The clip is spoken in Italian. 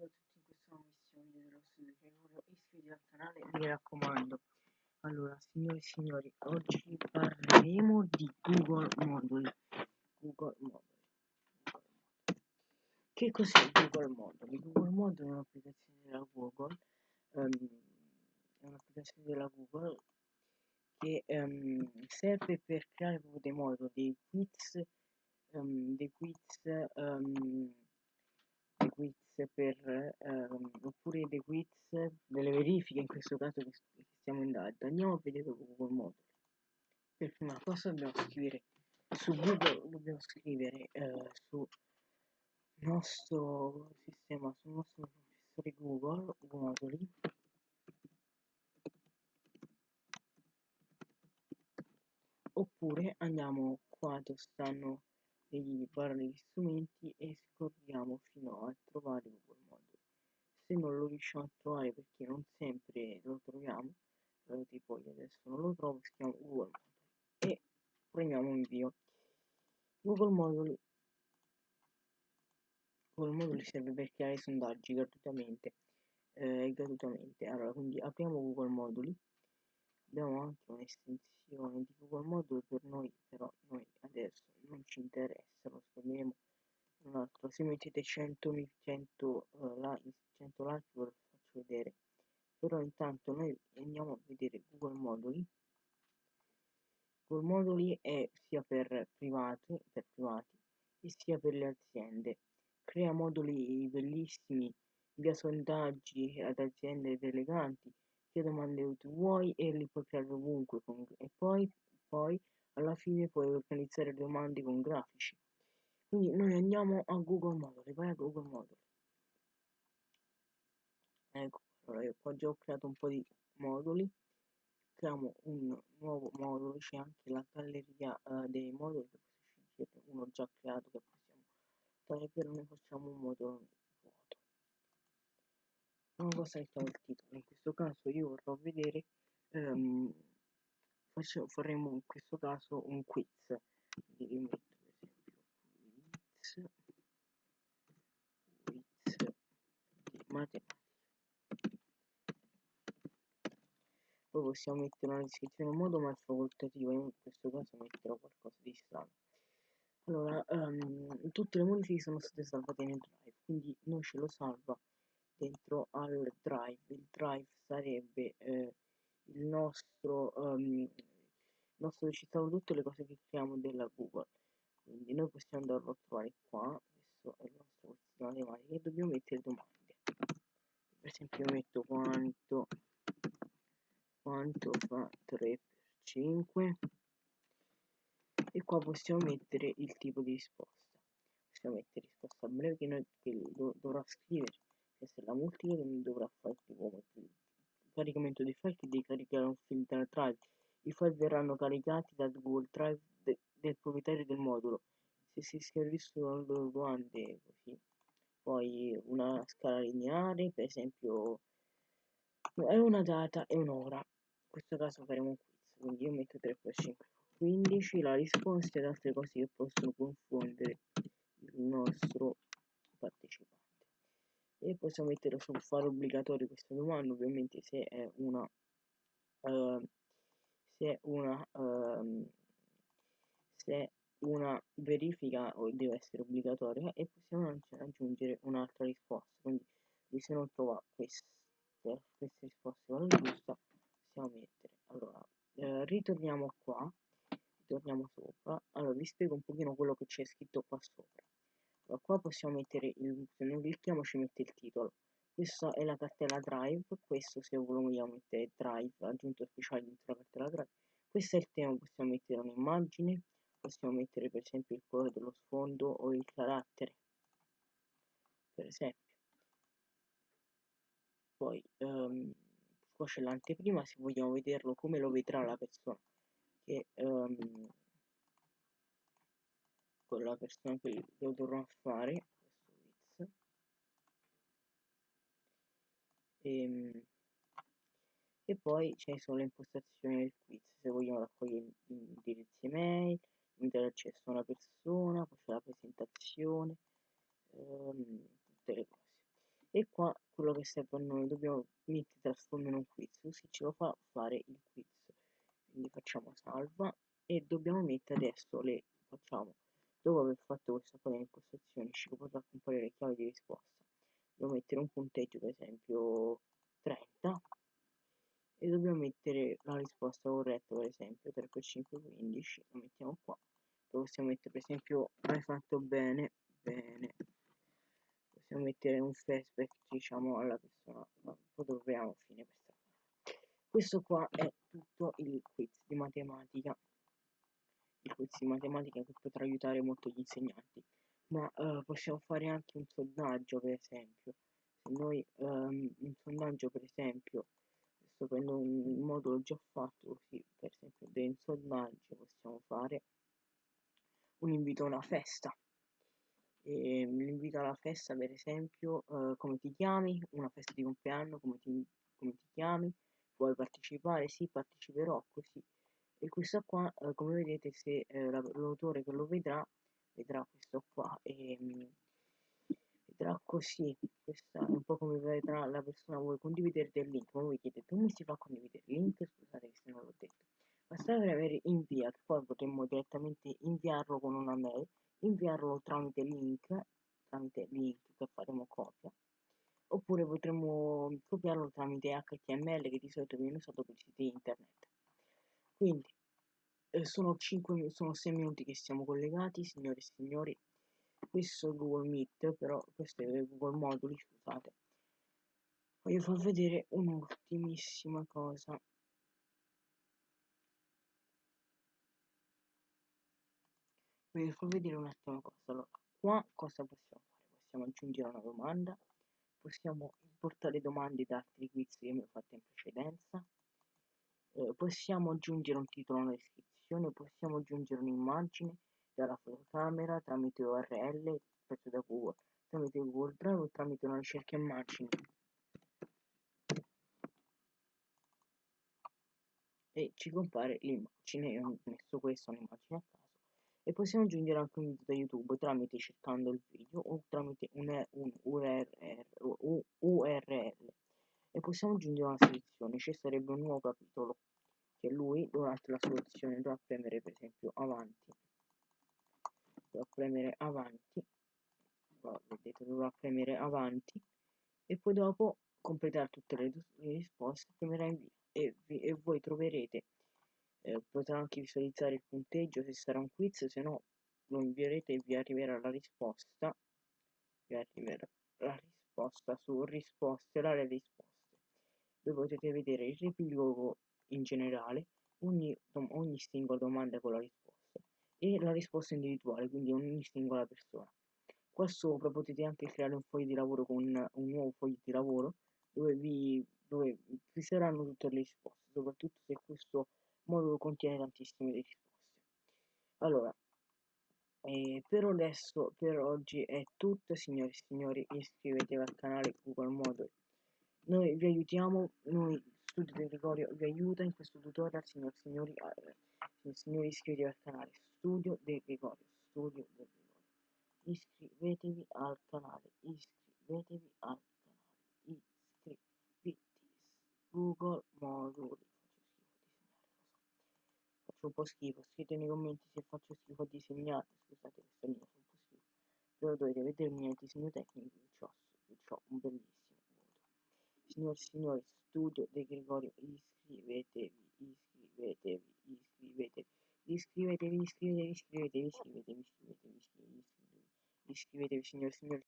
Salve a tutti in questa nuovissimo video dello studio Gregorio, iscrivetevi al canale, mi raccomando. Allora, signori e signori, oggi parleremo di Google Moduli. Google Moduli. Che cos'è Google Moduli? Google Moduli è un'applicazione della Google, um, è un'applicazione della Google che um, serve per creare dei moduli, dei quiz, um, dei quiz quiz per ehm, oppure dei quiz delle verifiche in questo caso che, che stiamo indagando andiamo a vedere Google Moduli per prima cosa dobbiamo scrivere su Google dobbiamo scrivere eh, su nostro sistema sul nostro professore Google Moduli oppure andiamo qua dove stanno degli vari strumenti e scorriamo fino a trovare Google Moduli. Se non lo riusciamo a trovare perché non sempre lo troviamo, eh, tipo io adesso non lo trovo, scriviamo Google Moduli e premiamo invio. Google Moduli Google Moduli serve per creare sondaggi gratuitamente eh, gratuitamente allora quindi apriamo Google Moduli abbiamo anche un'estensione di Google Moduli per noi però noi adesso non ci interessa lo scopriremo un altro. Se mettete 100 100 uh, like 100 like ve lo faccio vedere. Però intanto noi andiamo a vedere Google Moduli Google Moduli è sia per privati per privati e sia per le aziende. Crea moduli bellissimi via sondaggi ad aziende deleganti che domande vuoi e li puoi creare ovunque con, e poi, poi alla fine puoi organizzare domande con grafici. Quindi noi andiamo a Google Moduli vai a Google Moduli ecco allora io qua già ho creato un po' di moduli. Creiamo un nuovo modulo c'è anche la galleria uh, dei moduli che scegliere uno già creato che possiamo per noi facciamo un modulo non cosa mettiamo il titolo. In questo caso io vorrò vedere um, facciamo, faremo in questo caso un quiz. Quindi io metto per esempio quiz quiz di matematica. Poi possiamo mettere una descrizione in modo ma facoltativo io in questo caso metterò qualcosa di strano. Allora um, tutte le modifiche sono state salvate nel drive quindi noi ce lo salva dentro al drive. Il drive sarebbe eh, il nostro um, nostro ci stanno tutte le cose che creiamo della google. Quindi noi possiamo andarlo a trovare qua. Questo è il nostro questo matematica e dobbiamo mettere domande. Per esempio io metto quanto quanto fa 3 per 5 e qua possiamo mettere il tipo di risposta. Possiamo mettere risposta breve che noi che do, dovrà scrivere la multipla non dovrà fare il caricamento dei file che devi caricare un file dal drive. I file verranno caricati dal google drive de del proprietario del modulo. Se si scrivono le loro domande così. Poi una scala lineare per esempio è una data e un'ora. In questo caso faremo un quiz quindi io metto 3 per 5 15 la risposta ed altre cose che possono confondere il nostro partecipante e possiamo mettere sul fare obbligatorio questa domanda ovviamente se è una uh, se è una uh, se una verifica deve essere obbligatoria e possiamo aggiungere un'altra risposta. Quindi se non trova queste, queste risposte con la giusta possiamo mettere. Allora eh, ritorniamo qua ritorniamo sopra. Allora vi spiego un pochino quello che c'è scritto qua sopra qua possiamo mettere il se non clicchiamo ci mette il titolo. Questa è la cartella drive questo se vogliamo mettere drive aggiunto speciale dentro la cartella drive. Questo è il tema possiamo mettere un'immagine possiamo mettere per esempio il colore dello sfondo o il carattere. Per esempio. Poi um, qua c'è l'anteprima se vogliamo vederlo come lo vedrà la persona. Che um, con la persona che lo dovrò fare questo e, ehm, e poi ci sono le impostazioni del quiz se vogliamo raccogliere indirizzi email invitare accesso a una persona poi c'è la presentazione ehm, tutte le cose. E qua quello che serve a noi dobbiamo mettere trasformare un quiz così ce lo fa fare il quiz. Quindi facciamo salva e dobbiamo mettere adesso le facciamo dopo aver fatto questa qua di impostazioni ci potrà comparire le chiavi di risposta. Dobbiamo mettere un punteggio per esempio 30 e dobbiamo mettere la risposta corretta per esempio 3 per 5 15 lo mettiamo qua. Lo possiamo mettere per esempio hai fatto bene? Bene. Possiamo mettere un flashback diciamo alla persona. Ma poi troviamo fine per questo qua è tutto il quiz di matematica quiz di matematica che potrà aiutare molto gli insegnanti. Ma uh, possiamo fare anche un sondaggio per esempio. Se noi um, un sondaggio per esempio sto prendendo un modulo già fatto così per esempio del sondaggio possiamo fare. Un invito a una festa. E l'invito alla festa per esempio uh, come ti chiami? Una festa di compleanno come ti, come ti chiami? Vuoi partecipare? Sì, parteciperò così. E questa qua, eh, come vedete, se eh, l'autore che lo vedrà, vedrà questo qua e mm, vedrà così. Questa è un po' come vedrà la persona, vuoi condividere del link, ma voi chiedete come si fa a condividere il link? Scusate se non l'ho detto. Basta avere invia, che poi potremmo direttamente inviarlo con una mail, inviarlo tramite link, tramite link che faremo copia oppure potremmo copiarlo tramite HTML che di solito viene usato per siti internet. Quindi eh, sono, 5, sono 6 minuti che siamo collegati, signori e signori. Questo è Google Meet, però questo è Google Moduli, scusate. Voglio far vedere un'ultimissima cosa. Voglio far vedere un'ultima cosa. Allora, qua cosa possiamo fare? Possiamo aggiungere una domanda possiamo importare domande da altri quiz che abbiamo fatto in precedenza eh, possiamo aggiungere un titolo alla descrizione possiamo aggiungere un'immagine dalla fotocamera tramite URL preso da Google tramite Google Drive o tramite una ricerca immagini e ci compare l'immagine io ho messo questa un'immagine a caso e possiamo aggiungere anche un video da YouTube tramite cercando il video o tramite un, URL, possiamo aggiungere una selezione, ci sarebbe un nuovo capitolo che lui durante la selezione dovrà premere per esempio avanti. Dovrà premere avanti vedete dovrà premere avanti e poi dopo completare tutte le, le risposte premerà invia e, e voi troverete eh, potrà anche visualizzare il punteggio se sarà un quiz se no lo invierete e vi arriverà la risposta vi arriverà la risposta su risposte l'area risposte dove potete vedere il riepilogo in generale ogni, ogni singola domanda con la risposta e la risposta individuale quindi ogni singola persona. Qua sopra potete anche creare un foglio di lavoro con un nuovo foglio di lavoro dove vi, dove vi saranno tutte le risposte soprattutto se questo modulo contiene tantissime risposte. Allora eh, per adesso per oggi è tutto signori e signori iscrivetevi al canale google model noi vi aiutiamo noi studio di Gregorio vi aiuta in questo tutorial signori e signori signori iscrivetevi al canale studio di Gregorio studio di Gregorio iscrivetevi al canale iscrivetevi al canale iscrivetevi. Google moduli faccio un po' schifo scrivete nei commenti se faccio schifo a disegnare scusate questo mio fa un po' schifo. Però dovete vedere il mio disegno tecnico che ho un bellissimo e signori studio De Gregorio iscrivetevi iscrivetevi iscrivetevi iscrivetevi iscrivetevi iscrivetevi iscrivetevi iscrivetevi iscrivetevi iscrivetevi signori e signori